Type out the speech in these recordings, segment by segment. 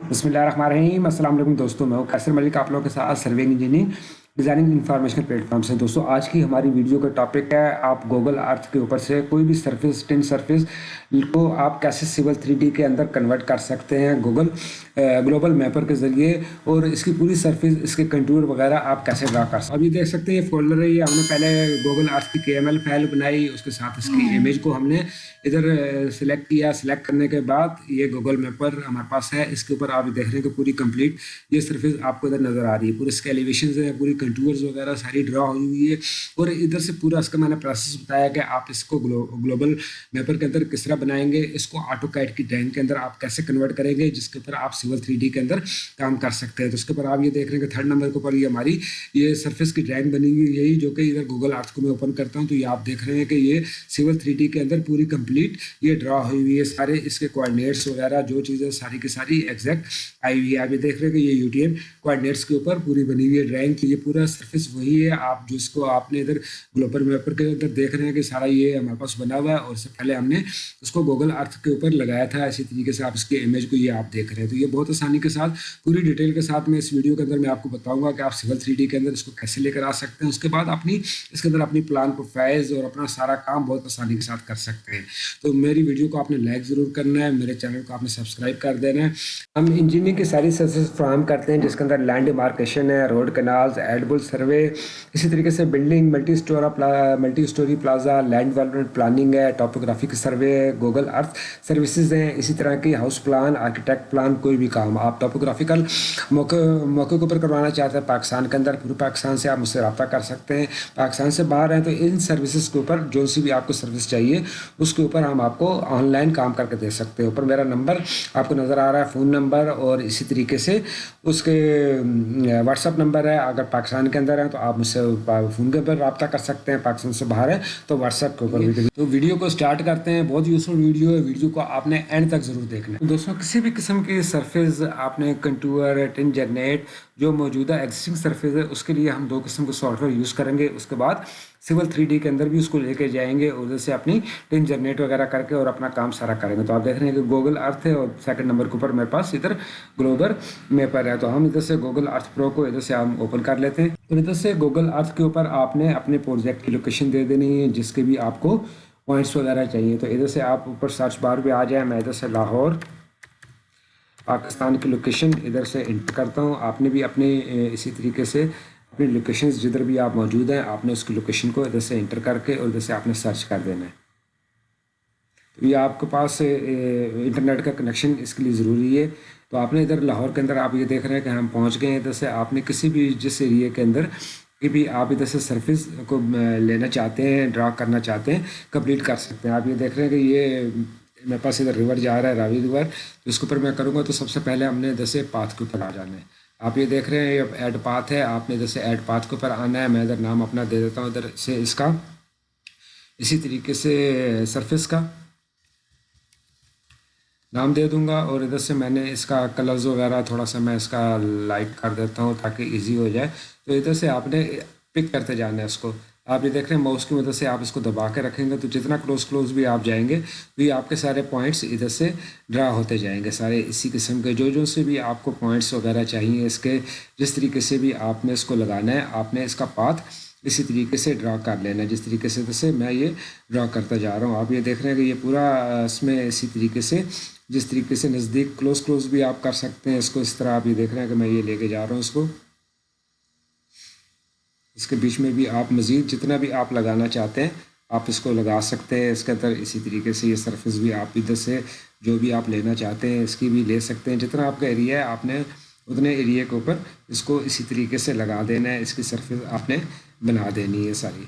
بسم اللہ الرحمن الرحیم۔ السلام علیکم دوستوں میں قیصر ملک، آپ لوگوں کے ساتھ survey engineering designing information platform سے دوستوں آج کی ہماری ویڈیو کا ٹاپک ہے۔ آپ گوگل ارتھ کے اوپر سے کوئی بھی سرفس ٹن سرفس کو آپ کیسے سول تھری ڈی کے اندر کنورٹ کر سکتے ہیں گوگل گلوبل میپر کے ذریعے اور اس کی پوری سرفس اس کے کنٹور وغیرہ آپ کیسے ڈرا کر سکتے ہیں۔ اب یہ دیکھ سکتے ہیں یہ فولڈر ہے۔ یہ ہم نے پہلے گوگل ارتھ کی کے ایم ایل فائل بنائی۔ اس کے ساتھ اس کی امیج کو ہم نے ادھر سلیکٹ کیا۔ سلیکٹ کرنے کے بعد یہ گوگل میپر ہمارے پاس ہے۔ اس کے اوپر آپ دیکھ رہے ہیں کہ پوری کمپلیٹ یہ سرفس آپ کو ادھر نظر آ رہی ہے۔ پورے اس کے ایلیویشنز ہیں پوری کنٹورز وغیرہ ساری ڈرا ہوئی ہوئی ہے اور ادھر سے پورا اس کا میں نے پروسیس بتایا کہ آپ اس کو گلوبل میپر کے اندر کس طرح بنائیں گے، اس کو آٹو کیٹ کی ڈرائنگ کے اندر آپ کیسے کنورٹ کریں گے، جس کے اوپر آپ سول تھری ڈی کے اندر کام کر سکتے ہیں۔ تو اس کے اوپر آپ یہ دیکھ رہے ہیں کہ تھرڈ نمبر کے اوپر یہ ہماری یہ سرفیس کی ڈرائنگ بنی ہوئی یہی جو کہ ادھر گوگل آرٹس کو میں اوپن کرتا ہوں۔ تو یہ آپ دیکھ رہے ہیں کہ یہ سول تھری ڈی کے اندر پوری کمپلیٹ یہ ڈرا ہوئی ہوئی ہے۔ سارے اس کے کوآڈینیٹس وغیرہ جو چیزیں ساری کی ساری ایگزیکٹ آئی ہوئی ہے۔ آپ یہ دیکھ رہے ہیں کہ یہ یو ٹی ایم کوآڈینیٹس کے اوپر پوری بنی ہوئی ہے۔ ڈرائنگ یہ پورا سرفیس وہی ہے۔ آپ جو اس کو آپ نے ادھر گلوبل میپر کے اندر دیکھ رہے ہیں کہ سارا یہ ہمارے پاس بنا ہوا ہے اور اس سے پہلے ہم نے اس کو گوگل ارتھ کے اوپر لگایا تھا۔ اسی طریقے سے آپ اس کے امیج کو یہ آپ دیکھ رہے ہیں۔ تو یہ بہت آسانی کے ساتھ پوری ڈیٹیل کے ساتھ میں اس ویڈیو کے اندر میں آپ کو بتاؤں گا کہ آپ سول تھری ڈی کے اندر اس کو کیسے لے کر آ سکتے ہیں۔ اس کے بعد اپنی اس کے اندر اپنی پلان کو اور اپنا سارا کام بہت آسانی کے ساتھ کر سکتے ہیں۔ تو میری ویڈیو کو آپ نے لائک ضرور کرنا ہے۔ میرے چینل کو آپ نے سبسکرائب کر دینا ہے۔ ہم انجینئرنگ کی ساری سروسز فراہم کرتے ہیں۔ جس کے اندر لینڈ مارکیشن ہے روڈ کنالز ایڈبل سروے اسی طریقے سے building multi اسٹورا multi storey plaza land development planning ہے ٹاپوگرافی کی سروے ہے گوگل ارتھ سروسز ہیں. اسی طرح کی ہاؤس پلان آرکیٹیکٹ پلان کوئی بھی کام. آپ ٹاپوگرافیکل موقع موقع کے اوپر کروانا چاہتے ہیں، پاکستان کے اندر، پورے پاکستان سے آپ مجھ سے رابطہ کر سکتے ہیں. پاکستان سے باہر ہیں تو ان سروسز کے اوپر جو سی بھی آپ کو سروس چاہیے، اس کے اوپر ہم آپ کو آن لائن کام کر کے دے سکتے ہیں. اوپر میرا نمبر آپ کو نظر آ رہا ہے فون نمبر اور اسی طریقے سے اس کے واٹس اپ نمبر ہے. اگر پاکستان کے اندر ہیں تو آپ مجھ سے فون کے اوپر رابطہ کر سکتے ہیں پاکستان سے باہر ہے تو واٹس ایپ کے اوپر تو ویڈیو کو اسٹارٹ کرتے ہیں بہت یوزفل ویڈیو ہے ویڈیو کو آپ نے اینڈ تک ضرور دیکھنا ہے۔ دوستوں کسی بھی قسم کی سرفیس آپ نے کنٹور ٹن جنریٹ جو موجودہ ایگزسٹنگ سرفیس ہے اس کے لیے ہم دو قسم کے سافٹ ویئر یوز کریں گے۔ اس کے بعد سول تھری ڈی کے اندر بھی اس کو لے کے جائیں گے، ادھر سے اپنی ٹن جنریٹ وغیرہ کر کے اور اپنا کام سارا کریں گے۔ تو آپ دیکھ رہے ہیں کہ گوگل ارتھ ہے اور سیکنڈ نمبر کے اوپر میرے پاس ادھر گلوبل میپر ہے۔ تو ہم ادھر سے گوگل ارتھ پرو کو ادھر سے ہم اوپن کر لیتے ہیں۔ تو ادھر سے گوگل ارتھ کے اوپر آپ نے اپنے پروجیکٹ کی لوکیشن دے دینی ہے، جس کے بھی آپ کو پوائنٹس وغیرہ چاہیے۔ تو ادھر سے آپ اوپر سرچ بار بھی آ جائیں میں ادھر سے لاہور، پاکستان کی لوکیشن ادھر سے انٹر کرتا ہوں۔ آپ نے بھی اپنے اسی طریقے سے اپنی لوکیشنز جدھر بھی آپ موجود ہیں، آپ نے اس کی لوکیشن کو ادھر سے انٹر کر کے اور ادھر سے آپ نے سرچ کر دینا ہے۔ تو یہ آپ کے پاس انٹرنیٹ کا کنیکشن اس کے لیے ضروری ہے۔ تو آپ نے ادھر لاہور کے اندر آپ یہ دیکھ رہے ہیں کہ ہم پہنچ گئے ہیں۔ ادھر سے آپ نے کسی بھی جس ایریے کے اندر کہ بھی آپ ادھر سے سرفس کو لینا چاہتے ہیں ڈرا کرنا چاہتے ہیں کمپلیٹ کر سکتے ہیں۔ آپ یہ دیکھ رہے ہیں کہ یہ میرے پاس ادھر ریور جا رہا ہے راوی ریور اس کے اوپر میں کروں گا تو سب سے پہلے ہم نے ادھر سے پاتھ کے اوپر آ جانا ہے۔ آپ یہ دیکھ رہے ہیں، یہ ایڈ پاتھ ہے۔ آپ نے ادھر سے ایڈ پاتھ کے اوپر آنا ہے، میں ادھر نام اپنا دے دیتا ہوں، ادھر سے اس کا۔ اسی طریقے سے سرفس کا نام دے دوں گا اور ادھر سے میں نے اس کا کلرز وغیرہ تھوڑا سا میں اس کا لائٹ کر دیتا ہوں تاکہ ایزی ہو جائے۔ تو ادھر سے آپ نے پک کرتے جانا ہے اس کو۔ آپ یہ دیکھ رہے ہیں، ماؤس کی مدد سے آپ اس کو دبا کے رکھیں گے، تو جتنا کلوز کلوز بھی آپ جائیں گے تو یہ آپ کے سارے پوائنٹس ادھر سے ڈرا ہوتے جائیں گے، سارے اسی قسم کے، جو جو سے بھی آپ کو پوائنٹس وغیرہ چاہیے اس کے، جس طریقے سے بھی آپ نے اس کو لگانا ہے، آپ نے اس کا پاتھ اسی طریقے سے ڈرا کر لینا ہے، جس طریقے سے سے میں یہ ڈرا کرتا جا رہا ہوں۔ آپ یہ دیکھ رہے ہیں کہ یہ پورا اس میں اسی طریقے سے، جس طریقے سے نزدیک کلوز کلوز بھی آپ کر سکتے ہیں اس کو، اس طرح آپ یہ دیکھ رہے ہیں کہ میں یہ لے کے جا رہا ہوں اس کو۔ اس کے بیچ میں بھی آپ مزید جتنا بھی آپ لگانا چاہتے ہیں، آپ اس کو لگا سکتے ہیں۔ اس کے اندر اسی طریقے سے یہ سرفس بھی آپ ادھر سے جو بھی آپ لینا چاہتے ہیں، اس کی بھی لے سکتے ہیں۔ جتنا آپ کا ایریا ہے، آپ نے اتنے ایریے کے اوپر اس کو اسی طریقے سے لگا دینا ہے۔ اس کی سرفس آپ نے بنا دینی ہے ساری۔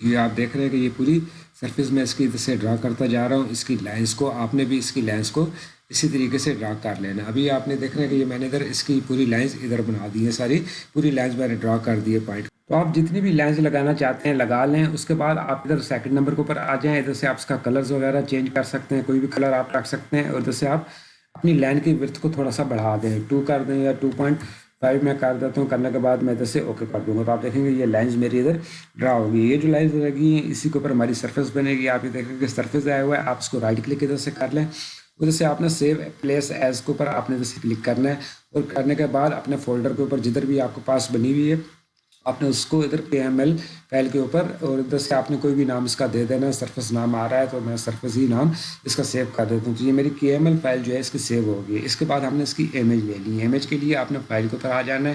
یہ آپ دیکھ رہے ہیں کہ یہ پوری سرفس میں اس کی ادھر سے ڈرا کرتا جا رہا ہوں۔ اس کی لائنس کو، آپ نے بھی اس کی لائنس کو اسی طریقے سے ڈرا کر لینا۔ ابھی آپ نے دیکھنا ہے کہ یہ میں نے ادھر اس کی پوری لائنس ادھر بنا دی ہیں ساری۔ پوری لائنس میں نے ڈرا کر دی ہے پوائنٹ۔ تو آپ جتنی بھی لائنس لگانا چاہتے ہیں لگا لیں۔ اس کے بعد آپ ادھر سیکنڈ نمبر کے اوپر آ جائیں۔ ادھر سے آپ اس کا کلرز وغیرہ چینج کر سکتے ہیں۔ کوئی بھی کلر آپ رکھ سکتے ہیں۔ اور ادھر سے آپ اپنی لائن کی ورتھ کو تھوڑا سا بڑھا دیں۔ ٹو کر دیں یا ٹو پوائنٹ فائیو میں کر دیتا ہوں۔ کرنے کے بعد میں ادھر سے اوکے کر دوں گا۔ تو آپ دیکھیں گے یہ لائنز میری ادھر ڈرا ہوگی۔ یہ جو لائنز لگی ہیں اسی کے اوپر ہماری سرفیس بنے گی آپ یہ دیکھیں گے سرفیس آیا ہوا ہے۔ آپ اس کو رائٹ کلک ادھر سے کر لیں۔ ادھر سے آپ نے سیو پلیس ایز کے اوپر آپ نے ادھر سے کلک کرنا ہے اور کرنے کے بعد اپنے فولڈر کے اوپر جدھر بھی آپ کے پاس بنی ہوئی ہے، آپ نے اس کو ادھر پی ایم ایل فائل کے اوپر اور ادھر سے آپ نے کوئی بھی نام اس کا دے دینا ہے سرفس نام آ رہا ہے تو میں سرفس ہی نام اس کا سیو کر دیتا ہوں۔ تو یہ میری کے ایم ایل فائل جو ہے اس کی سیو ہوگی اس کے بعد ہم نے اس کی امیج لے لی۔ امیج کے لیے آپ نے فائل کے اوپر آ جانا ہے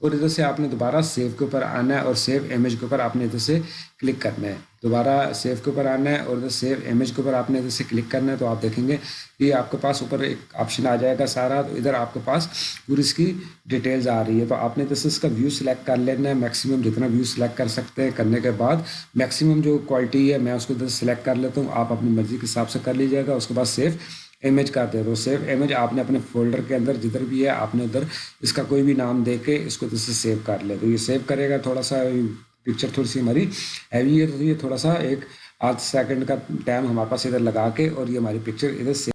اور ادھر سے آپ نے دوبارہ سیو کے اوپر آنا ہے اور سیو امیج کے اوپر آپ نے ادھر سے کلک کرنا ہے۔ دوبارہ سیو کے اوپر آنا ہے اور ادھر سیو امیج کے اوپر آپ نے ادھر سے کلک کرنا ہے تو آپ دیکھیں گے یہ آپ کے پاس اوپر ایک آپشن آ جائے گا سارا، تو ادھر آپ کے پاس پوری اس کی ڈیٹیلز آ رہی ہے۔ تو آپ نے ادھر اس کا ویو سلیکٹ کر لینا ہے میکسیمم جتنا ویو سلیکٹ کر سکتے ہیں کرنے کے بعد میکسیمم جو کوالٹی ہے، میں اس کو ادھر سلیکٹ کر لیتا ہوں۔ آپ اپنی مرضی کے حساب سے کر لیجیے گا، اس کے بعد سیو امیج کا دے دو سیو امیج آپ نے اپنے فولڈر کے اندر جدھر بھی ہے، آپ نے ادھر اس کا کوئی بھی نام دے کے اس کو ادھر سے سیو کر لے۔ تو یہ سیو کرے گا تھوڑا سا پکچر تھوڑی سی ہماری ہیوی ہے تو یہ تھوڑا سا ایک آدھ سیکنڈ کا ٹائم ہمارے پاس ادھر لگا کے اور یہ ہماری پکچر ادھر سیو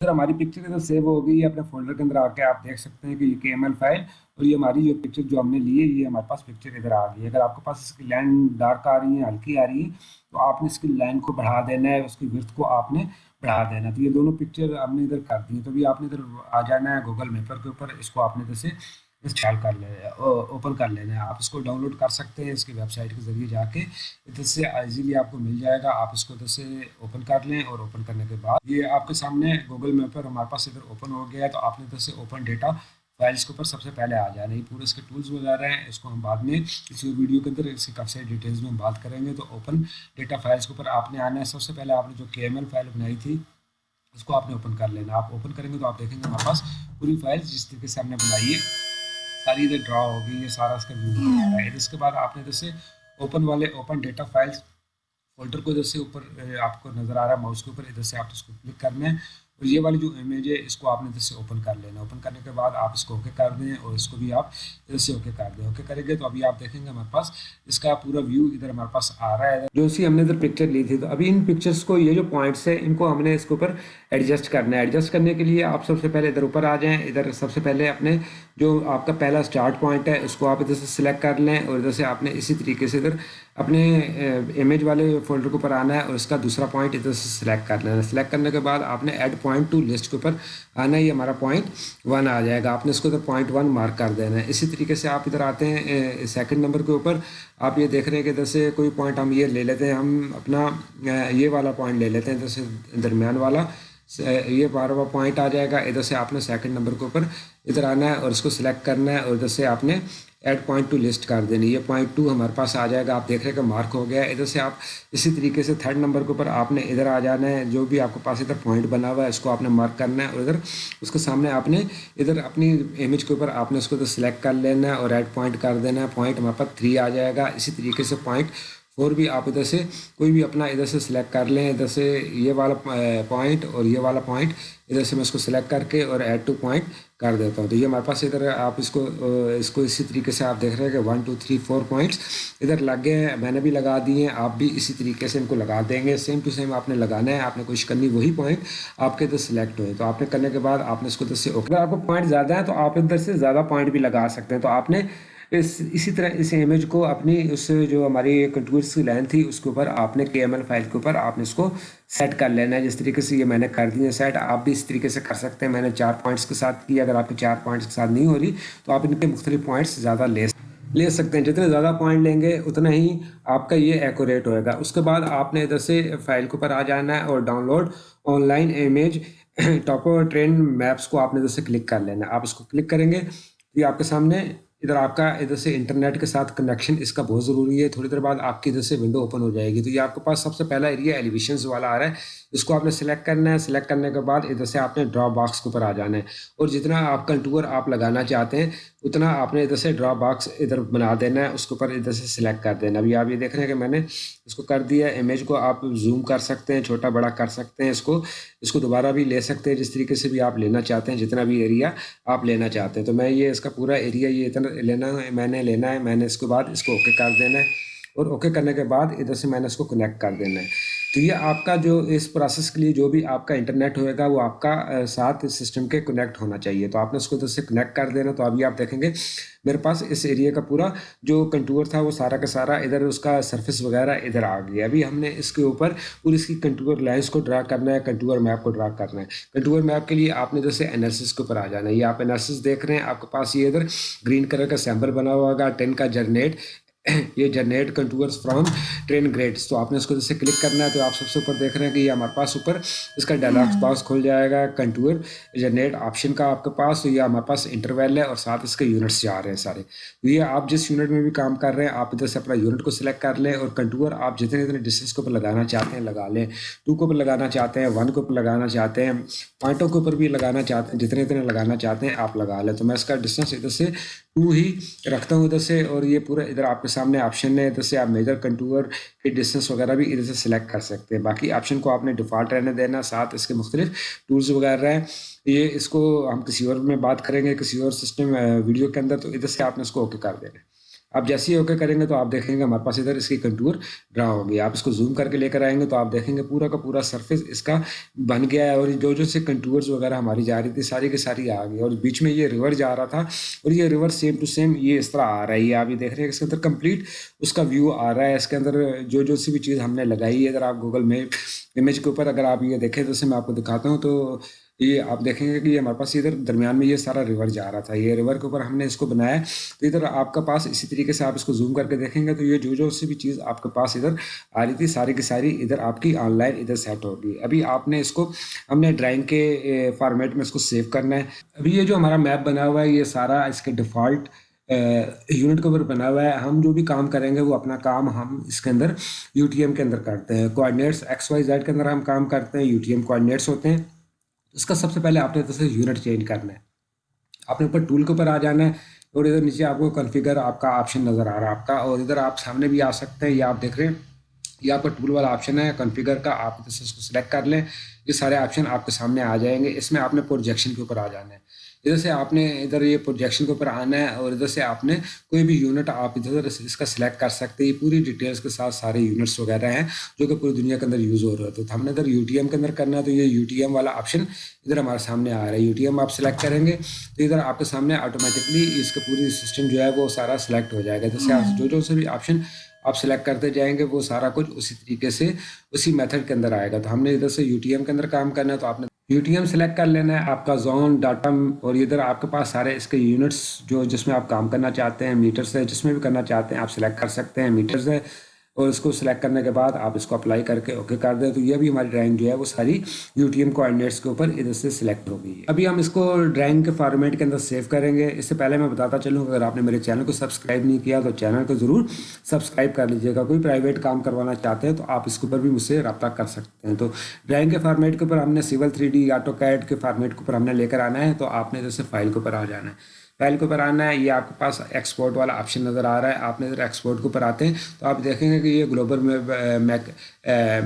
ادھر ہماری پکچر ادھر سیو ہو گئی ہے اپنے فولڈر کے اندر آ کے آپ دیکھ سکتے ہیں کہ یہ کے ایم ایل فائل اور یہ ہماری جو پکچر جو ہم نے لی ہے یہ ہمارے پاس پکچر ادھر آ گئی ہے اگر آپ کے پاس اس کی لائن ڈارک آ رہی ہے ہلکی آ رہی ہے تو آپ نے اس کی لائن کو بڑھا دینا ہے اس کی ورتھ کو آپ نے بڑھا دینا تو یہ دونوں پکچر ہم نے ادھر کر دی تو بھی آپ نے ادھر آ جانا ہے گوگل میپر کے اوپر اس کو آپ نے ادھر سے انسٹال کر لے اوپن کر لینا ہے آپ اس کو ڈاؤن لوڈ کر سکتے ہیں اس کی ویب سائٹ کے ذریعے جا کے۔ ادھر سے ایزیلی آپ کو مل جائے گا۔ آپ اس کو ادھر سے اوپن کر لیں اور اوپن کرنے کے بعد۔ یہ آپ کے سامنے گوگل میپر ہمارے پاس ادھر اوپن ہو گیا ہے، تو آپ نے ادھر سے اوپن ڈیٹا فائلس کے اوپر سب سے پہلے آ جانا ہے پورے اس کے ٹولز وغیرہ ہیں۔ اس کو ہم بعد میں کسی ویڈیو کے اندر اس کی کافی ساری ڈیٹیلز میں ہم بات کریں گے۔ تو اوپن ڈیٹا فائلس کے اوپر آپ نے آنا ہے۔ سب سے پہلے آپ نے جو کے ایم ایل فائل بنائی تھی، اس کو آپ نے اوپن کر لینا آپ اوپن کریں گے تو آپ دیکھیں گے ہمارے پاس پوری فائل جس طریقے سے ہم نے بنائی ہے۔ ساری ادھر ڈرا ہوگی یہ سارا اس کا ویو ہے. اس کے بعد آپ نے جیسے اوپن والے اوپن ڈیٹا فائلس فولڈر کو جیسے اوپر آپ کو نظر آ رہا ہے ماؤس کے اوپر ادھر سے آپ اس کو کلک کرنا ہے۔ اور یہ والی جو امیج ہے، اس کو آپ نے ادھر سے اوپن کر لینا۔ اوپن کرنے کے بعد آپ اس کو اوکے کر دیں اور اس کو بھی آپ ادھر سے اوکے کر دیں۔ اوکے کریں گے تو ابھی آپ دیکھیں گے ہمارے پاس۔ اس کا پورا ویو ادھر ہمارے پاس آ رہا ہے۔ جو سی ہم نے ادھر پکچر لی تھی، تو ابھی ان پکچرس کو، یہ جو پوائنٹس ہیں، ان کو ہم نے اس کے اوپر ایڈجسٹ کرنا ہے۔ ایڈجسٹ کرنے کے لیے آپ سب سے پہلے ادھر اوپر آ جائیں۔ ادھر سب سے پہلے اپنے جو آپ کا پہلا اسٹارٹ پوائنٹ ہے، اس کو آپ ادھر سے سلیکٹ کر لیں اور ادھر سے آپ نے اسی طریقے سے ادھر اپنے امیج والے فولڈر کے اوپر آنا ہے اور اس کا دوسرا پوائنٹ ادھر سے سلیکٹ کر لینا ہے۔ سلیکٹ کرنے کے بعد آپ نے ایڈ پوائنٹ ٹو لسٹ کے اوپر آنا ہے، یہ ہمارا پوائنٹ ون آ جائے گا۔ آپ نے اس کو ادھر پوائنٹ ون مارک کر دینا ہے۔ اسی طریقے سے آپ ادھر آتے ہیں سیکنڈ نمبر کے اوپر۔ آپ یہ دیکھ رہے ہیں کہ ادھر سے کوئی پوائنٹ ہم یہ لے لیتے ہیں، ہم اپنا یہ والا پوائنٹ لے لیتے ہیں ادھر سے درمیان والا۔ یہ بارہ پوائنٹ آ جائے گا۔ ادھر سے آپ نے سیکنڈ نمبر کے اوپر ادھر آنا ہے اور اس کو سلیکٹ کرنا ہے اور ادھر سے آپ نے ایڈ پوائنٹ ٹو لسٹ کر دینی یہ پوائنٹ ٹو ہمارے پاس آ جائے گا. آپ دیکھ رہے کہ مارک ہو گیا. ہے ادھر سے آپ اسی طریقے سے تھرڈ نمبر کے اوپر آپ نے ادھر آ جانا ہے. جو بھی آپ کے پاس ادھر پوائنٹ بنا ہوا ہے، اس کو آپ نے مارک کرنا ہے اور ادھر اس کے سامنے آپ نے ادھر اپنی امیج کے اوپر آپ نے اس کو ادھر سلیکٹ کر لینا ہے اور ایڈ پوائنٹ کر دینا ہے. پوائنٹ ہمارے پاس تھری آ جائے گا. اسی طریقے سے پوائنٹ فور بھی آپ ادھر سے کوئی بھی اپنا ادھر سے سلیکٹ کر لیں. ادھر سے یہ والا eh, پوائنٹ اور یہ والا پوائنٹ ادھر سے میں اس کو سلیکٹ کر کے اور ایڈ ٹو پوائنٹ کر دیتا ہوں۔ تو یہ ہمارے پاس ادھر آپ اس کو اس کو اسی طریقے سے آپ دیکھ رہے ہیں کہ one two three four points ادھر لگ گئے ہیں، میں نے بھی لگا دیے ہیں، آپ بھی اسی طریقے سے ان کو لگا دیں گے۔ سیم ٹو سیم آپ نے لگانا ہے، آپ نے کوشش کرنی وہی پوائنٹ آپ کے ادھر سلیکٹ ہوئے۔ تو آپ نے کرنے کے بعد آپ نے اس کو ادھر سے اگر آپ کو پوائنٹ زیادہ ہے تو آپ ادھر سے زیادہ پوائنٹ بھی لگا سکتے ہیں۔ تو آپ نے اس اسی طرح اس امیج کو اپنی اس جو ہماری کنٹورس کی لائن تھی، اس کے اوپر آپ نے کے ایم ایل فائل کے اوپر آپ نے اس کو سیٹ کر لینا ہے۔ جس طریقے سے یہ میں نے کر دی ہے سیٹ آپ بھی اس طریقے سے کر سکتے ہیں۔ میں نے چار پوائنٹس کے ساتھ کیا اگر آپ کے چار پوائنٹس کے ساتھ نہیں ہو رہی تو آپ ان کے مختلف پوائنٹس زیادہ لے لے سکتے ہیں۔ جتنے زیادہ پوائنٹ لیں گے، اتنا ہی آپ کا یہ ایکوریٹ ہوئے گا۔ اس کے بعد آپ نے ادھر سے فائل کے اوپر آ جانا ہے اور download online image topo terrain maps کو آپ نے ادھر سے کلک کر لینا ہے۔ آپ اس کو کلک کریں گے یہ آپ کے سامنے ادھر آپ کا ادھر سے انٹرنیٹ کے ساتھ کنیکشن اس کا بہت ضروری ہے۔ تھوڑی دیر بعد آپ کی ادھر سے ونڈو اوپن ہو جائے گی۔ تو یہ آپ کے پاس سب سے پہلا ایریا ایلیویشنز والا آ رہا ہے۔ اس کو آپ نے سلیکٹ کرنا ہے سلیکٹ کرنے کے بعد ادھر سے آپ نے ڈرا باکس کے اوپر آ جانا ہے۔ اور جتنا آپ کنٹور آپ لگانا چاہتے ہیں، اتنا آپ نے ادھر سے ڈرا باکس ادھر بنا دینا ہے، اس کے اوپر ادھر سے سلیکٹ کر دینا ابھی آپ یہ دیکھ رہے ہیں کہ میں نے اس کو کر دیا امیج کو آپ زوم کر سکتے ہیں، چھوٹا بڑا کر سکتے ہیں اس کو۔ اس کو دوبارہ بھی لے سکتے ہیں، جس طریقے سے بھی آپ لینا چاہتے ہیں، جتنا بھی ایریا آپ لینا چاہتے ہیں۔ تو میں یہ اس کا پورا ایریا یہ اتنا لینا ہے، میں نے لینا ہے، میں نے اس کے بعد اس کو اوکے کر دینا ہے۔ اور اوکے کرنے کے بعد ادھر سے میں نے اس کو کنیکٹ کر دینا ہے۔ تو یہ آپ کا جو اس پروسیس کے لیے جو بھی آپ کا انٹرنیٹ ہوئے گا، وہ آپ کا ساتھ سسٹم کے کنیکٹ ہونا چاہیے۔ تو آپ نے اس کو ادھر سے کنیکٹ کر دینا، تو ابھی آپ دیکھیں گے، میرے پاس اس ایریا کا پورا جو کنٹور تھا، وہ سارا کا سارا ادھر اس کا سرفس وغیرہ ادھر آ گیا۔ ابھی ہم نے اس کے اوپر پوری اس کی کنٹور لائنس کو ڈرا کرنا ہے کنٹور میپ کو ڈرا کرنا ہے۔ کنٹور میپ کے لیے آپ نے جیسے انالسس کے اوپر آ جانا ہے۔ یہ آپ انالسس دیکھ رہے ہیں، آپ کے پاس یہ ادھر گرین کلر کا سیمبل بنا ہوا ہوگا ٹین کا جرنیٹ یہ generate contours from terrain grids تو آپ نے اس کو جیسے کلک کرنا ہے تو آپ سب سے اوپر دیکھ رہے ہیں کہ یہ ہمارے پاس اوپر اس کا ڈائلاگ باکس کھل جائے گا۔ کنٹور جنریٹ آپشن کا آپ کے پاس تو یہ ہمارے پاس انٹرویل ہے اور ساتھ اس کے یونٹس جا رہے ہیں سارے۔ تو یہ آپ جس یونٹ میں بھی کام کر رہے ہیں آپ ادھر سے اپنا یونٹ کو سلیکٹ کر لیں اور کنٹور آپ جتنے جتنے ڈسٹینس کے اوپر لگانا چاہتے ہیں لگا لیں۔ ٹو کے اوپر لگانا چاہتے ہیں ون کے اوپر لگانا چاہتے ہیں پوائنٹوں کے اوپر بھی لگانا چاہتے ہیں جتنے اتنے لگانا چاہتے ہیں آپ لگا لیں۔ تو میں اس کا ڈسٹینس ادھر سے ٹو ہی رکھتا ہوں ادھر سے اور یہ پورا ادھر آپ کے سامنے آپشن ہے، ادھر سے آپ میجر کنٹور کی ڈسٹینس وغیرہ بھی ادھر سے سلیکٹ کر سکتے ہیں۔ باقی آپشن کو آپ نے ڈیفالٹ رہنے دینا، ساتھ اس کے مختلف ٹولز وغیرہ ہیں۔ یہ اس کو ہم کسی اور میں بات کریں گے، کسی اور سسٹم ویڈیو کے اندر، تو ادھر سے آپ نے اس کو اوکے کر دینا۔ آپ جیسے اوکے کریں گے تو آپ دیکھیں گے ہمارے پاس ادھر اس کی کنٹور ڈرا ہوگی۔ آپ اس کو زوم کر کے لے کر آئیں گے تو آپ دیکھیں گے پورا کا پورا سرفیس اس کا بن گیا ہے اور جو جو سے کنٹورز وغیرہ ہماری جا رہی تھی ساری کی ساری آ گئی۔ اور بیچ میں یہ ریور جا رہا تھا اور یہ ریور سیم ٹو سیم یہ اس طرح آ رہا ہے۔ آپ یہ دیکھ رہے ہیں اس کے اندر کمپلیٹ اس کا ویو آ رہا ہے۔ اس کے اندر جو جو سی بھی چیز ہم نے لگائی ہے اگر آپ گوگل میپ امیج کے اوپر اگر آپ یہ دیکھیں تو اسے میں آپ کو دکھاتا ہوں تو یہ آپ دیکھیں گے کہ یہ ہمارے پاس ادھر درمیان میں یہ سارا ریور جا رہا تھا۔ یہ ریور کے اوپر ہم نے اس کو بنایا تو ادھر آپ کا پاس اسی طریقے سے آپ اس کو زوم کر کے دیکھیں گے تو یہ جو جو سی بھی چیز آپ کے پاس ادھر آ رہی تھی، ساری کی ساری ادھر آپ کی آن لائن ادھر سیٹ ہوگی ابھی آپ نے اس کو، ہم نے ڈرائنگ کے eh, فارمیٹ میں اس کو سیو کرنا ہے۔ ابھی یہ جو ہمارا میپ بنا ہوا ہے، یہ سارا اس کے ڈیفالٹ یونٹ کے اوپر بنا ہوا ہے، ہم جو بھی کام کریں گے، وہ اپنا کام ہم اس کے اندر یو ٹی ایم کے اندر کرتے ہیں۔ کوآڈینیٹس ایکس وائی زیڈ کے اندر ہم کام کرتے ہیں، یو ٹی ایم کوآڈینیٹس ہوتے ہیں۔ اس کا سب سے پہلے آپ نے سے یونٹ چینج کرنا ہے۔ آپ نے اوپر ٹول کے اوپر آ جانا ہے اور ادھر نیچے آپ کو کنفیگر آپ کا آپشن نظر آ رہا ہے آپ کا۔ اور ادھر آپ سامنے بھی آ سکتے ہیں یہ آپ دیکھ رہے ہیں یہ آپ کا ٹول والا آپشن ہے کنفیگر کا۔ آپ ادھر سے اس کو سلیکٹ کر لیں، یہ سارے آپشن آپ کے سامنے آ جائیں گے۔ اس میں آپ نے پروجیکشن کے اوپر آ جانا ہے۔ ادھر سے آپ نے ادھر یہ پروجیکشن کے اوپر آنا ہے اور ادھر سے آپ نے کوئی بھی یونٹ آپ ادھر اس کا سلیکٹ کر سکتے ہیں۔ یہ پوری ڈیٹیلس کے ساتھ سارے یونٹس وغیرہ ہیں جو کہ پوری دنیا کے اندر یوز ہو رہے ہوتے تو ہم نے ادھر یو ٹی ایم کے اندر کرنا ہے تو یہ یو ٹی ایم والا آپشن ادھر ہمارے سامنے آ رہا ہے۔ یو ٹی ایم آپ سلیکٹ کریں گے تو ادھر آپ کے سامنے آٹومیٹکلی اس کا پوری سسٹم جو ہے وہ سارا سلیکٹ ہو جائے گا۔ جیسے آپ جو جو سے بھی آپشن آپ سلیکٹ کرتے جائیں گے وہ سارا کچھ اسی طریقے سے اسی میتھڈ کے اندر آئے گا۔ تو ہم نے ادھر سے یو ٹی ایم کے اندر کام کرنا ہے تو آپ نے یو ٹی ایم سلیکٹ کر لینا ہے، آپ کا زون، ڈاٹم اور ادھر آپ کے پاس سارے اس کے یونٹس جو جس میں آپ کام کرنا چاہتے ہیں میٹرس ہے، جس میں بھی کرنا چاہتے ہیں، آپ سلیکٹ کر سکتے ہیں میٹرس ہے۔ اور اس کو سلیکٹ کرنے کے بعد آپ اس کو اپلائی کر کے اوکے کر دیں۔ تو یہ بھی ہماری ڈرائنگ جو ہے وہ ساری یو ٹی ایم کوآڈینیٹس کے اوپر ادھر سے سلیکٹ ہو گئی ہے۔ ابھی ہم اس کو ڈرائنگ کے فارمیٹ کے اندر سیو کریں گے۔ اس سے پہلے میں بتاتا چلوں، اگر آپ نے میرے چینل کو سبسکرائب نہیں کیا تو چینل کو ضرور سبسکرائب کر لیجیے گا۔ کوئی پرائیویٹ کام کروانا چاہتے ہیں تو آپ اس کے اوپر بھی مجھ سے رابطہ کر سکتے ہیں۔ تو ڈرائنگ کے فارمیٹ کے اوپر ہم نے civil three D AutoCAD کے فارمیٹ کے اوپر ہم نے لے کر آنا ہے۔ تو آپ نے جیسے فائل کے اوپر آ جانا ہے۔ فائل کے اوپر آنا ہے، یہ آپ کے پاس ایکسپورٹ والا آپشن نظر آ رہا ہے۔ آپ نے ادھر ایکسپورٹ کے اوپر آتے ہیں۔ تو آپ دیکھیں گے کہ یہ گلوبل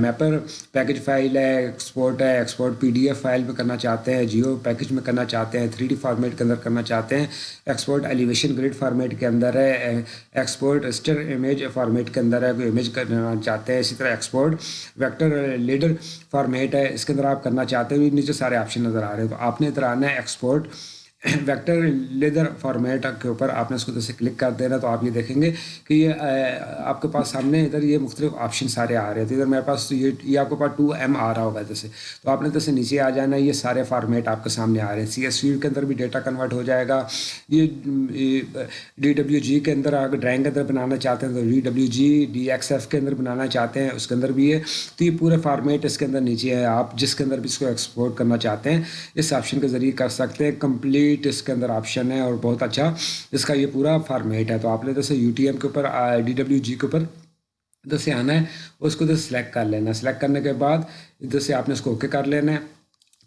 میپر پیکج فائل ہے ایکسپورٹ ہے export P D F file میں کرنا چاہتے ہیں جیو پیکج میں کرنا چاہتے ہیں تھری ڈی فارمیٹ کے اندر کرنا چاہتے ہیں۔ ایکسپورٹ ایلیویشن گریڈ فارمیٹ کے اندر ہے ایکسپورٹ اسٹر امیج فارمیٹ کے اندر ہے، کوئی امیج کرنا چاہتے ہیں، اسی طرح ایکسپورٹ ویکٹر لیڈر فارمیٹ ہے۔ اس کے اندر آپ کرنا چاہتے ہیں نیچے سارے آپشن نظر آ رہے ہیں۔ تو آپ نے ادھر آنا ہے ایکسپورٹ ویکٹر لیدر فارمیٹ کے اوپر آپ نے اس کو جیسے کلک کر دینا تو آپ یہ دیکھیں گے کہ یہ آپ کے پاس سامنے ادھر یہ مختلف آپشن سارے آ رہے تھے ادھر میرے پاس یہ یہ آپ کے پاس ٹو ایم آ رہا ہوگا جیسے۔ تو آپ نے جیسے نیچے آ جانا، یہ سارے فارمیٹ آپ کے سامنے آ رہے ہیں۔ سی ایس ویو کے اندر بھی ڈیٹا کنورٹ ہو جائے گا۔ یہ ڈی ڈبلیو جی کے اندر اگر ڈرائنگ کے اندر بنانا چاہتے ہیں تو D W G D X F کے اندر بنانا چاہتے ہیں، اس کے اندر بھی ہے تو یہ پورے فارمیٹ اس کے اندر نیچے ہے۔ آپ جس کے اندر بھی اس کو ایکسپورٹ کرنا چاہتے ہیں، اس آپشن کے ذریعے کر سکتے ہیں۔ کمپلیٹ شیٹ اس کے اندر آپشن ہے اور بہت اچھا اس کا یہ پورا فارمیٹ ہے۔ تو آپ نے جیسے یو ٹی ایم کے اوپر ڈی ڈبلیو جی کے اوپر ادھر سے آنا ہے۔ اس کو ادھر سلیکٹ کر لینا ہے۔ سلیکٹ کرنے کے بعد ادھر سے آپ نے اس کو اوکے کر لینا ہے۔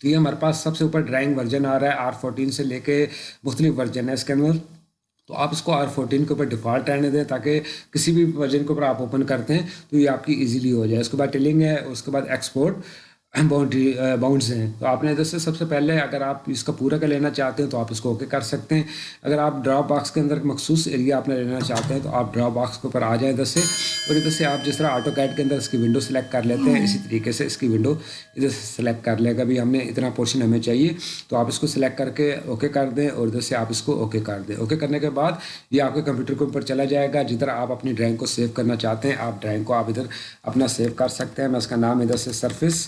تو یہ ہمارے پاس سب سے اوپر ڈرائنگ ورژن آ رہا ہے۔ آر فورٹین سے لے کے مختلف ورژن ہے اس کے اندر۔ تو آپ اس کو آر فورٹین کے اوپر ڈیفالٹ رہنے دیں تاکہ کسی بھی ورژن کے اوپر آپ اوپن کرتے ہیں تو یہ آپ کی ایزیلی ہو جائے۔ اس کے بعد ٹیلنگ ہے، اس کے بعد ایکسپورٹ باؤنڈری باؤنڈز uh, ہیں۔ تو آپ نے ادھر سے سب سے پہلے اگر آپ اس کا پورا کا لینا چاہتے ہیں تو آپ اس کو اوکے کر سکتے ہیں۔ اگر آپ ڈراپ باکس کے اندر مخصوص ایریا آپ نے لینا چاہتے ہیں تو آپ ڈراپ باکس کے اوپر آ جائیں ادھر سے اور ادھر سے آپ جس طرح آٹو کیٹ کے اندر اس کی ونڈو سلیکٹ کر لیتے ہیں، اسی طریقے سے اس کی ونڈو ادھر سے سلیکٹ کر لے گا بھی ہم نے اتنا پورشن ہمیں چاہیے تو آپ اس کو سلیکٹ کر کے اوکے کر دیں اور ادھر سے آپ اس کو اوکے کر دیں۔ اوکے کرنے کے بعد یہ آپ کے کمپیوٹر کے اوپر چلا جائے گا۔ جدھر آپ اپنی ڈرائنگ کو سیو کرنا چاہتے ہیں، آپ ڈرائنگ کو آپ ادھر اپنا سیو کر سکتے ہیں۔ میں اس کا نام ادھر سے سرفس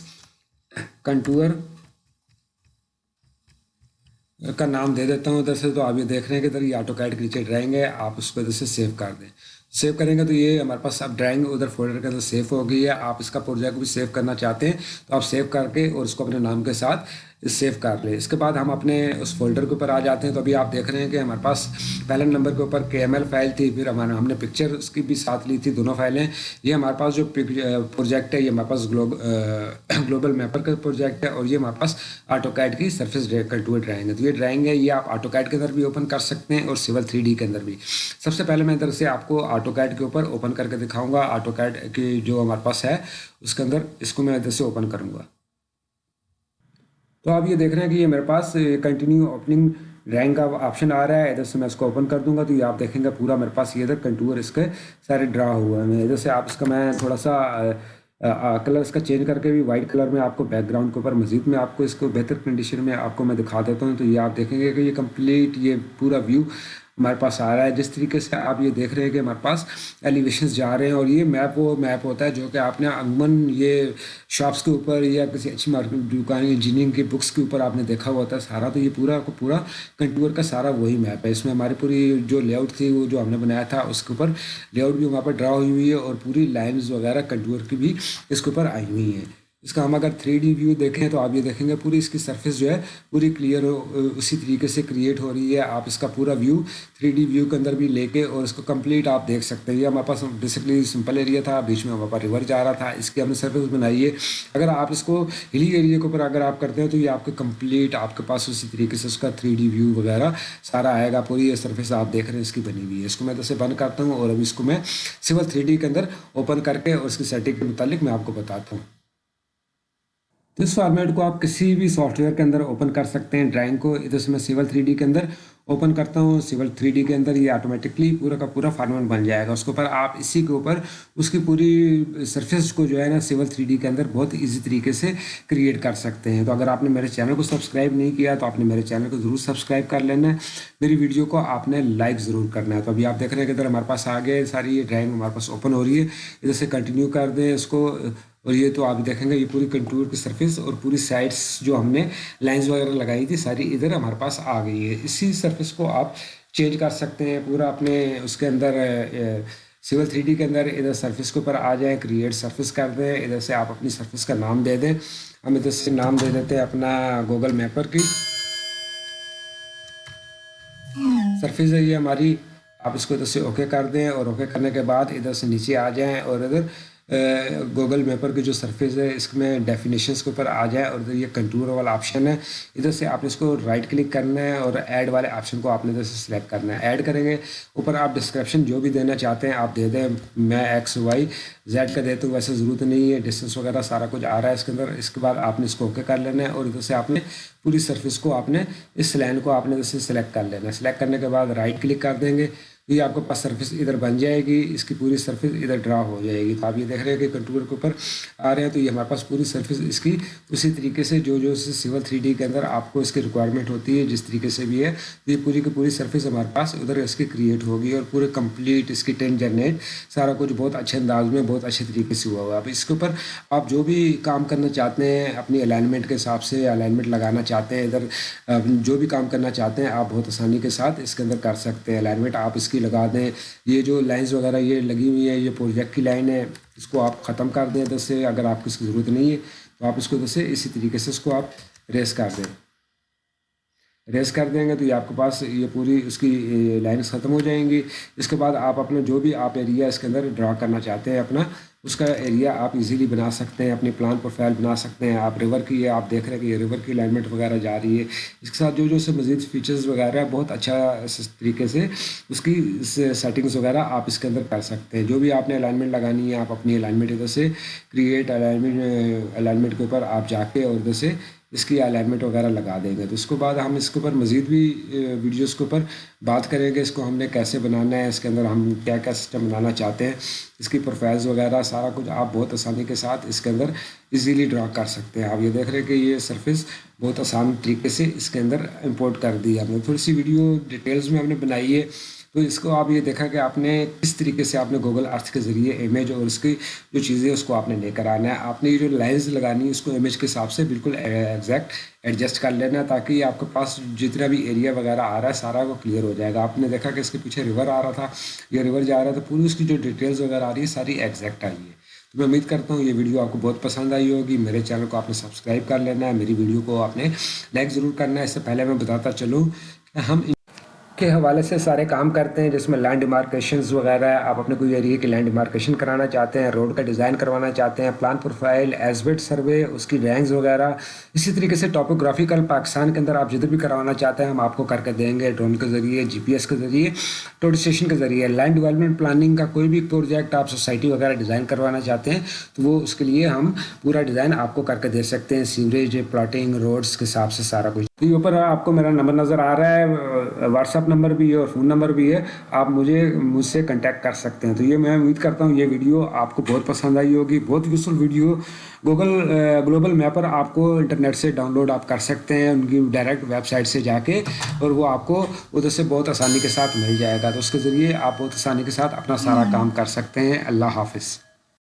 کنٹور کا نام دے دیتا ہوں ادھر سے تو آپ یہ دیکھ رہے ہیں کہ ادھر یہ آٹو کیٹ کے نیچے ڈرائنگ ہے، آپ اس کو ادھر سے سیو کر دیں۔ سیو کریں گے تو یہ ہمارے پاس اب ڈرائنگ ادھر فولڈر کے اندر سیو ہو گئی ہے۔ آپ اس کا پروجیکٹ بھی سیو کرنا چاہتے ہیں، تو آپ سیو کر کے اور اس کو اپنے نام کے ساتھ سیو کر لیں اس کے بعد ہم اپنے اس فولڈر کے اوپر آ جاتے ہیں تو ابھی آپ دیکھ رہے ہیں کہ ہمارے پاس پہلے نمبر کے اوپر کے ایم ایل فائل تھی، پھر ہمارا ہم نے پکچر اس کی بھی ساتھ لی تھی، دونوں فائلیں یہ ہمارے پاس جو پروجیکٹ ہے، یہ ہمارے پاس گلوبل میپر کا پروجیکٹ ہے اور یہ ہمارے پاس آٹو کیٹ کی سرفیس کنٹور ڈرائنگ ہے۔ تو یہ ڈرائنگ ہے، یہ آپ آٹو کیٹ کے اندر بھی اوپن کر سکتے ہیں اور سول تھری ڈی کے اندر بھی۔ سب سے پہلے میں ادھر سے آپ کو آٹو کیٹ کے اوپر اوپن کر کے دکھاؤں گا۔ آٹو کیٹ کی جو ہمارے پاس ہے، اس کے اندر اس کو میں ادھر سے اوپن کروں گا۔ تو آپ یہ دیکھ رہے ہیں کہ یہ میرے پاس کنٹینیو اوپننگ رینک کا آپشن آ رہا ہے۔ ادھر سے میں اس کو اوپن کر دوں گا تو یہ آپ دیکھیں گے پورا میرے پاس یہ ادھر کنٹور اس کے سارے ڈرا ہوا ہے ادھر سے آپ اس کا میں تھوڑا سا کلر اس کا چینج کر کے بھی وائٹ کلر میں آپ کو بیک گراؤنڈ کے اوپر مزید میں آپ کو اس کو بہتر کنڈیشن میں آپ کو میں دکھا دیتا ہوں۔ تو یہ آپ دیکھیں گے کہ یہ کمپلیٹ یہ پورا ویو ہمارے پاس آ رہا ہے۔ جس طریقے سے آپ یہ دیکھ رہے ہیں کہ ہمارے پاس ایلیویشنز جا رہے ہیں اور یہ میپ وہ میپ ہوتا ہے جو کہ آپ نے عموماً یہ شاپس کے اوپر یا کسی اچھی مارکیٹ دکان انجینئرنگ کے بکس کے اوپر آپ نے دیکھا ہوا ہوتا ہے سارا، تو یہ پورا کو پورا کنٹور کا سارا وہی میپ ہے۔ اس میں ہماری پوری جو لے آؤٹ تھی وہ جو ہم نے بنایا تھا اس کے اوپر لے آؤٹ بھی وہاں پر ڈرا ہوئی ہوئی ہے اور پوری لائنز وغیرہ کنٹور کی بھی اس کے اوپر آئی ہوئی ہیں۔ اس کا ہم اگر تھری ڈی ویو دیکھیں تو آپ یہ دیکھیں گے پوری اس کی سرفیس جو ہے پوری کلیئر ہو، اسی طریقے سے کریٹ ہو رہی ہے آپ اس کا پورا ویو تھری ڈی ویو کے اندر بھی لے کے اور اس کو کمپلیٹ آپ دیکھ سکتے ہیں۔ یہ ہمارے پاس بیسکلی سمپل ایریا تھا، بیچ میں ہمارے پاس ریور جا رہا تھا، اس کی ہم نے سرفیس بنائی ہے۔ اگر آپ اس کو ہلی ایریا کے اوپر اگر آپ کرتے ہیں تو یہ آپ کے کمپلیٹ آپ کے پاس اسی طریقے سے اس کا تھری ڈی ویو وغیرہ سارا آئے گا، پوری یہ سرفیس آپ دیکھ رہے ہیں، اس کی بنی ہوئی ہے۔ اس کو میں جیسے بند کرتا ہوں اور ابھی اس کو میں سول تھری ڈی کے اندر اوپن کر کے اور اس کی سیٹنگ کے متعلق میں آپ کو بتاتا ہوں۔ اس فارمیٹ کو آپ کسی بھی سافٹ ویئر کے اندر اوپن کر سکتے ہیں. ڈرائنگ کو ادھر سے میں سیول تھری ڈی کے اندر اوپن کرتا ہوں. سیول تھری ڈی کے اندر یہ آٹومیٹکلی پورا کا پورا فارمیٹ بن جائے گا. اس کے اوپر آپ اسی کے اوپر اس کی پوری سرفیس کو جو ہے نا سیول تھری ڈی کے اندر بہت ایزی طریقے سے کریٹ کر سکتے ہیں. تو اگر آپ نے میرے چینل کو سبسکرائب نہیں کیا تو آپ نے میرے چینل کو ضرور سبسکرائب کر لینا. ہے میری ویڈیو کو آپ نے لائک ضرور کرنا ہے. تو ابھی آپ دیکھ رہے ہیں کہ ادھر ہمارے پاس آگے ساری یہ ڈرائنگ ہمارے پاس اوپن ہو رہی ہے. ادھر سے کنٹینیو کر دیں. اس کو اور یہ تو آپ دیکھیں گے یہ پوری کنٹور کی سرفیس اور پوری سائڈس جو ہم نے لائنز وغیرہ لگائی تھی، ساری ادھر ہمارے پاس آ گئی ہے۔ اسی سرفیس کو آپ چینج کر سکتے ہیں، پورا اپنے اس کے اندر سول تھری ڈی کے اندر ادھر سرفیس کے اوپر آ جائیں کریٹ سرفیس کر دیں، ادھر سے آپ اپنی سرفیس کا نام دے دیں۔ ہم ادھر سے نام دے دیتے ہیں اپنا گوگل میپر کی۔ سرفیس ہے یہ ہماری، آپ اس کو ادھر سے اوکے کر دیں اور اوکے کرنے کے بعد ادھر سے نیچے آ جائیں اور ادھر گوگل میپر کی جو سرفیس ہے، اس میں ڈیفینیشنس کے اوپر آ جائے اور ادھر یہ کنٹور والا آپشن ہے۔ ادھر سے آپ نے اس کو رائٹ کلک کرنا ہے اور ایڈ والے آپشن کو آپ نے ادھر سے سلیکٹ کرنا ہے۔ ایڈ کریں گے، اوپر آپ ڈسکرپشن جو بھی دینا چاہتے ہیں، آپ دے دیں میں ایکس وائی زیڈ کا دیتا ہوں ویسے ضرورت نہیں ہے ڈسٹینس وغیرہ سارا کچھ آ رہا ہے اس کے اندر۔ اس کے بعد آپ نے اس کو اوکے کر لینا ہے اور ادھر سے آپ نے پوری سرفیس کو آپ نے اس لائن کو آپ نے ادھر سے سلیکٹ کر لینا ہے۔ سلیکٹ کرنے کے بعد رائٹ کلک کر دیں گے۔ یہ آپ کے پاس سرفس ادھر بن جائے گی، اس کی پوری سرفس ادھر ڈرا ہو جائے گی۔ تو آپ یہ دیکھ رہے ہیں کہ کنٹرول کے اوپر آ رہے ہیں، تو یہ ہمارے پاس پوری سرفس اس کی اسی طریقے سے جو جو سول تھری ڈی کے اندر آپ کو اس کی ریکوائرمنٹ ہوتی ہے، جس طریقے سے بھی ہے تو یہ پوری کی پوری سرفس ہمارے پاس ادھر اس کی کریٹ ہوگی اور پورے کمپلیٹ اس کی ٹین جنریٹ سارا کچھ بہت اچھے انداز میں، بہت اچھے طریقے سے ہوا ہوا اب اس کے اوپر آپ جو بھی کام کرنا چاہتے ہیں، اپنی الائنمنٹ کے حساب سے الائنمنٹ لگانا چاہتے ہیں، ادھر جو بھی کام کرنا چاہتے ہیں، آپ بہت آسانی کے ساتھ اس کے اندر کر سکتے ہیں الائنمنٹ آپ اس کی لگا دیں۔ یہ جو لائنز وغیرہ یہ لگی ہوئی ہیں، یہ پروجیکٹ کی لائن ہے اس کو آپ ختم کر دیں ادھر سے۔ اگر آپ کو اس کی ضرورت نہیں ہے تو آپ اس کو ادھر سے اسی طریقے سے اس کو آپ ریس کر دیں۔ ریس کر دیں گے تو یہ آپ کے پاس یہ پوری اس کی لائنس ختم ہو جائیں گی۔ اس کے بعد آپ اپنا جو بھی آپ ایریا اس کے اندر ڈرا کرنا چاہتے ہیں اپنا، اس کا ایریا آپ ایزیلی بنا سکتے ہیں، اپنی پلان پروفائل بنا سکتے ہیں۔ آپ ریور کی یہ آپ دیکھ رہے ہیں کہ یہ ریور کی الائنمنٹ وغیرہ جا رہی ہے۔ اس کے ساتھ جو جو سے مزید فیچرز وغیرہ بہت اچھا طریقے سے اس کی سیٹنگز وغیرہ آپ اس کے اندر کر سکتے ہیں۔ جو بھی آپ نے الائنمنٹ لگانی ہے، آپ اپنی الائنمنٹ ادھر سے کریٹ الائنمنٹ الائنمنٹ کے اوپر آپ جا کے اور ادھر سے اس کی الائنمنٹ وغیرہ لگا دیں گے۔ تو اس کے بعد ہم اس کے اوپر مزید بھی ویڈیوز کے اوپر بات کریں گے، اس کو ہم نے کیسے بنانا ہے، اس کے اندر ہم کیا کیا سسٹم بنانا چاہتے ہیں، اس کی پروفائلز وغیرہ سارا کچھ آپ بہت آسانی کے ساتھ اس کے اندر ایزیلی ڈرا کر سکتے ہیں۔ آپ یہ دیکھ رہے ہیں کہ یہ سرفس بہت آسان طریقے سے اس کے اندر امپورٹ کر دی ہم نے تھوڑی سی ویڈیو ڈیٹیلز میں ہم نے بنائی ہے۔ تو اس کو آپ یہ دیکھا کہ آپ نے کس طریقے سے آپ نے گوگل ارتھ کے ذریعے امیج اور اس کی جو چیزیں اس کو آپ نے لے کر آنا ہے۔ آپ نے یہ جو لائنز لگانی ہے اس کو امیج کے حساب سے بالکل uh, ایگزیکٹ ایڈجسٹ کر لینا ہے تاکہ یہ آپ کے پاس جتنا بھی ایریا وغیرہ آ رہا ہے سارا وہ کلیئر ہو جائے گا۔ آپ نے دیکھا کہ اس کے پیچھے ریور آ رہا تھا۔ یہ ریور جا رہا تھا، پوری اس کی جو ڈیٹیلز وغیرہ آ رہی ہے ساری ایگزیکٹ آئی ہے تو میں امید کرتا ہوں یہ ویڈیو آپ کو بہت پسند آئی ہوگی۔ میرے چینل کو آپ نے سبسکرائب کر لینا ہے، میری ویڈیو کو آپ نے لائک ضرور کرنا ہے۔ اس سے پہلے میں بتاتا چلوں کہ ہم کے حوالے سے سارے کام کرتے ہیں، جس میں لینڈ ڈیمارکیشنز وغیرہ ہے۔ آپ اپنے کوئی ایریے کی لینڈ ڈیمارکیشن کرانا چاہتے ہیں روڈ کا ڈیزائن کروانا چاہتے ہیں plan profile as built survey اس کی رینگز وغیرہ۔ اسی طریقے سے ٹاپوگرافیکل پاکستان کے اندر آپ جدھر بھی کروانا چاہتے ہیں، ہم آپ کو کر کے دیں گے۔ ڈرون کے ذریعے جی پی ایس کے ذریعے ٹوٹ اسٹیشن کے ذریعے۔ لینڈ ڈیولپمنٹ پلاننگ کا کوئی بھی پروجیکٹ آپ سوسائٹی وغیرہ ڈیزائن کروانا چاہتے ہیں، تو وہ اس کے لیے ہم پورا ڈیزائن آپ کو کر کے دے سکتے ہیں۔ سیوریج پلاٹنگ روڈس کے حساب سے سارا کچھ۔ اوپر آپ کو میرا نمبر نظر آ رہا ہے۔ واٹس ایپ نمبر بھی ہے اور فون نمبر بھی ہے آپ مجھے مجھ سے کنٹیکٹ کر سکتے ہیں۔ تو یہ میں امید کرتا ہوں یہ ویڈیو آپ کو بہت پسند آئی ہوگی۔ بہت useful video Google Global Mapper آپ کو انٹرنیٹ سے ڈاؤن لوڈ آپ کر سکتے ہیں ان کی ڈائریکٹ ویب سائٹ سے جا کے اور وہ آپ کو ادھر سے بہت آسانی کے ساتھ مل جائے گا۔ تو اس کے ذریعے آپ بہت آسانی کے ساتھ اپنا سارا کام کر سکتے ہیں۔ اللہ حافظ۔